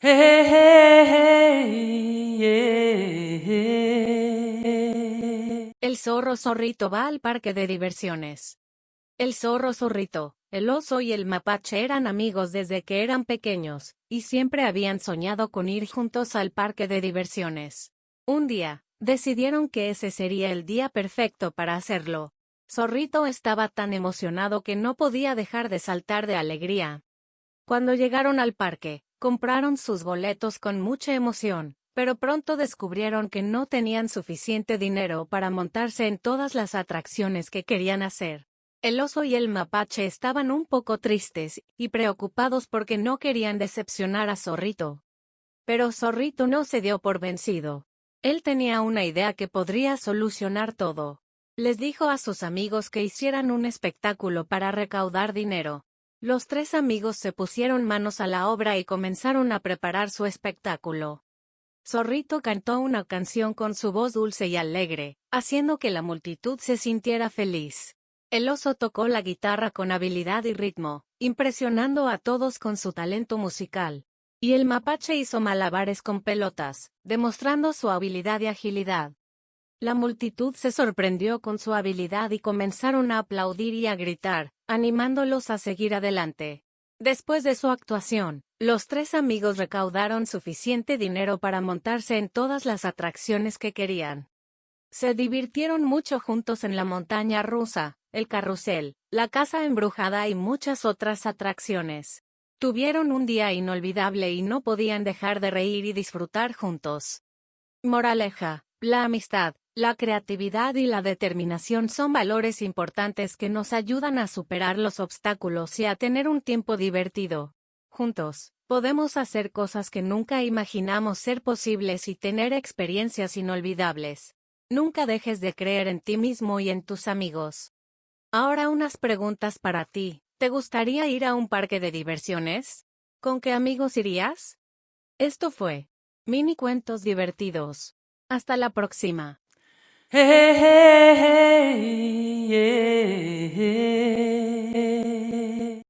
El zorro zorrito va al parque de diversiones. El zorro zorrito, el oso y el mapache eran amigos desde que eran pequeños, y siempre habían soñado con ir juntos al parque de diversiones. Un día, decidieron que ese sería el día perfecto para hacerlo. Zorrito estaba tan emocionado que no podía dejar de saltar de alegría. Cuando llegaron al parque, compraron sus boletos con mucha emoción, pero pronto descubrieron que no tenían suficiente dinero para montarse en todas las atracciones que querían hacer. El oso y el mapache estaban un poco tristes y preocupados porque no querían decepcionar a Zorrito. Pero Zorrito no se dio por vencido. Él tenía una idea que podría solucionar todo. Les dijo a sus amigos que hicieran un espectáculo para recaudar dinero. Los tres amigos se pusieron manos a la obra y comenzaron a preparar su espectáculo. Zorrito cantó una canción con su voz dulce y alegre, haciendo que la multitud se sintiera feliz. El oso tocó la guitarra con habilidad y ritmo, impresionando a todos con su talento musical. Y el mapache hizo malabares con pelotas, demostrando su habilidad y agilidad. La multitud se sorprendió con su habilidad y comenzaron a aplaudir y a gritar, animándolos a seguir adelante. Después de su actuación, los tres amigos recaudaron suficiente dinero para montarse en todas las atracciones que querían. Se divirtieron mucho juntos en la montaña rusa, el carrusel, la casa embrujada y muchas otras atracciones. Tuvieron un día inolvidable y no podían dejar de reír y disfrutar juntos. Moraleja, la amistad, la creatividad y la determinación son valores importantes que nos ayudan a superar los obstáculos y a tener un tiempo divertido. Juntos, podemos hacer cosas que nunca imaginamos ser posibles y tener experiencias inolvidables. Nunca dejes de creer en ti mismo y en tus amigos. Ahora unas preguntas para ti. ¿Te gustaría ir a un parque de diversiones? ¿Con qué amigos irías? Esto fue Mini Cuentos Divertidos. Hasta la próxima. hey, hey, hey.